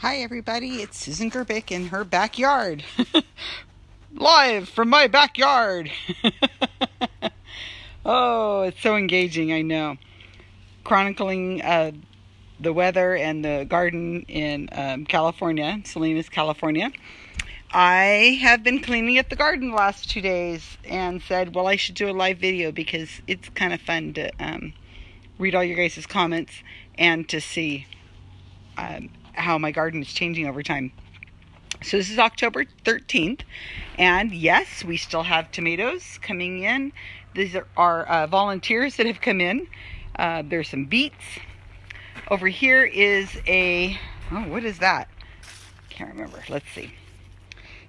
Hi, everybody. It's Susan Gerbic in her backyard. Live from my backyard. oh, it's so engaging, I know. Chronicling uh, the weather and the garden in um, California, Salinas, California. I have been cleaning up the garden the last two days and said, well, I should do a live video because it's kind of fun to um, read all your guys' comments and to see um, how my garden is changing over time. So this is October 13th, and yes, we still have tomatoes coming in. These are uh, volunteers that have come in. Uh, there's some beets. Over here is a, oh, what is that? Can't remember. Let's see.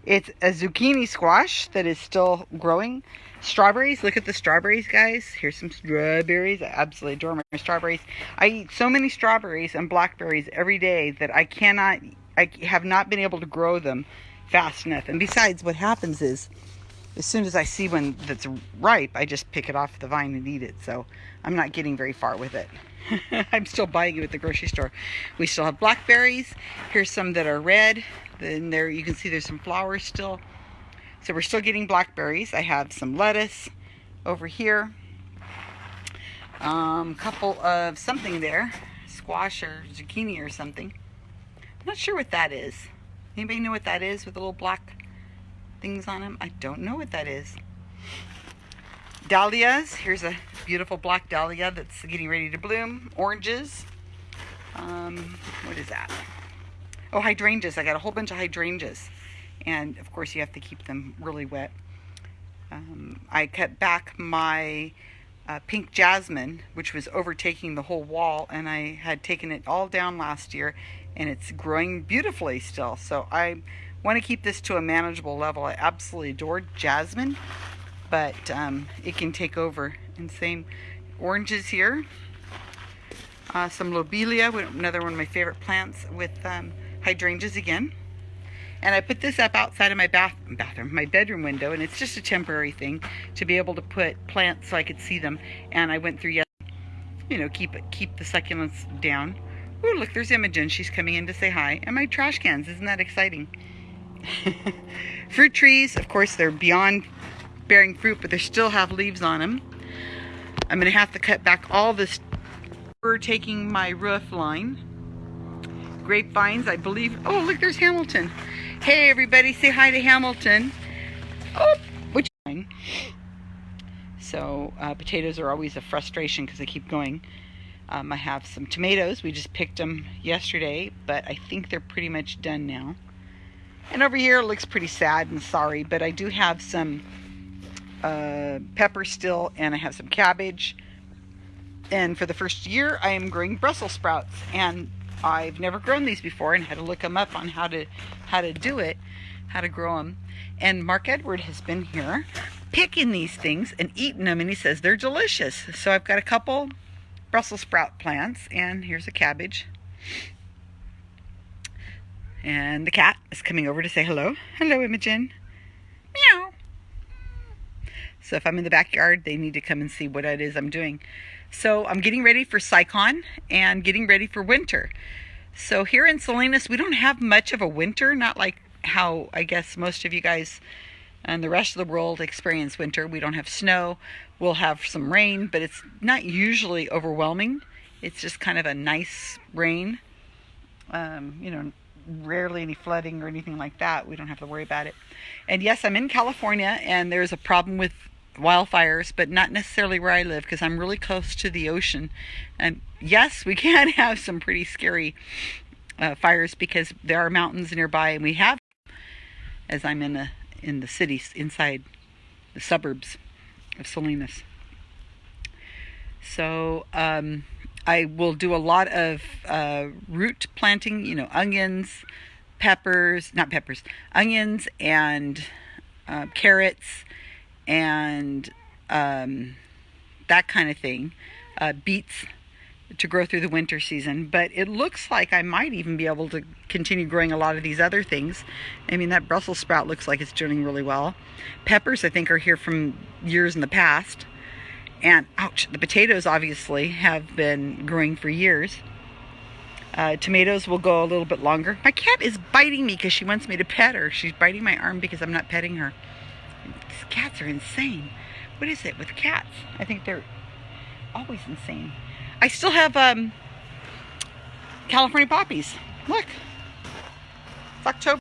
It's a zucchini squash that is still growing. Strawberries, look at the strawberries, guys. Here's some strawberries. I absolutely adore my strawberries. I eat so many strawberries and blackberries every day that I cannot, I have not been able to grow them fast enough. And besides, what happens is, as soon as I see one that's ripe, I just pick it off the vine and eat it. So I'm not getting very far with it. I'm still buying it at the grocery store. We still have blackberries. Here's some that are red. Then there you can see there's some flowers still. So we're still getting blackberries. I have some lettuce over here. A um, couple of something there. Squash or zucchini or something. I'm not sure what that is. Anybody know what that is with a little black things on them? I don't know what that is. Dahlias. Here's a beautiful black dahlia that's getting ready to bloom. Oranges. Um, what is that? Oh, hydrangeas. I got a whole bunch of hydrangeas and of course you have to keep them really wet. Um, I cut back my uh, pink jasmine, which was overtaking the whole wall, and I had taken it all down last year, and it's growing beautifully still. So I want to keep this to a manageable level. I absolutely adore jasmine, but um, it can take over. And same oranges here. Uh, some lobelia, another one of my favorite plants with um, hydrangeas again. And I put this up outside of my bath bathroom, my bedroom window, and it's just a temporary thing to be able to put plants so I could see them. And I went through, you know, keep keep the succulents down. Oh, look, there's Imogen. She's coming in to say hi. And my trash cans. Isn't that exciting? fruit trees, of course, they're beyond bearing fruit, but they still have leaves on them. I'm going to have to cut back all this for taking my roof line. Grapevines, I believe. Oh, look, there's Hamilton. Hey everybody, say hi to Hamilton. Oh, which one? So uh, potatoes are always a frustration because they keep going. Um, I have some tomatoes. We just picked them yesterday, but I think they're pretty much done now. And over here it looks pretty sad and sorry, but I do have some uh, pepper still, and I have some cabbage. And for the first year, I am growing Brussels sprouts, and I've never grown these before and had to look them up on how to how to do it, how to grow them. And Mark Edward has been here picking these things and eating them and he says they're delicious. So I've got a couple Brussels sprout plants and here's a cabbage. And the cat is coming over to say hello. Hello, Imogen. Meow. So if I'm in the backyard, they need to come and see what it is I'm doing. So I'm getting ready for CSICon and getting ready for winter. So here in Salinas, we don't have much of a winter, not like how I guess most of you guys and the rest of the world experience winter. We don't have snow. We'll have some rain, but it's not usually overwhelming. It's just kind of a nice rain. Um, you know, rarely any flooding or anything like that. We don't have to worry about it. And yes, I'm in California, and there's a problem with wildfires, but not necessarily where I live because I'm really close to the ocean. And yes, we can have some pretty scary uh, fires because there are mountains nearby, and we have, as I'm in the in the cities inside the suburbs of Salinas. So um, I will do a lot of uh, root planting, you know, onions, peppers, not peppers, onions and uh, carrots and um, that kind of thing. Uh, beets to grow through the winter season. But it looks like I might even be able to continue growing a lot of these other things. I mean, that Brussels sprout looks like it's doing really well. Peppers, I think, are here from years in the past. And ouch, the potatoes obviously have been growing for years. Uh, tomatoes will go a little bit longer. My cat is biting me because she wants me to pet her. She's biting my arm because I'm not petting her. These cats are insane. What is it with cats? I think they're always insane. I still have um, California poppies. Look. It's October.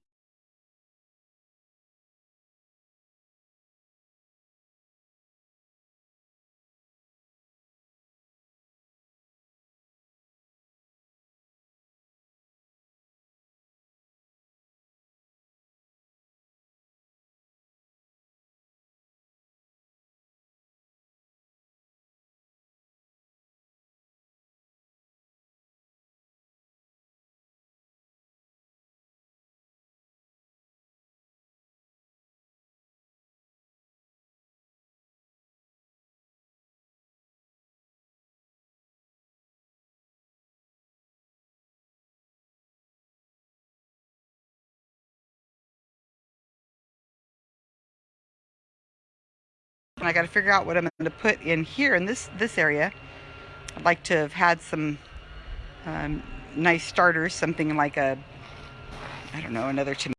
And I got to figure out what I'm going to put in here in this this area. I'd like to have had some um, nice starters, something like a, I don't know, another tomato.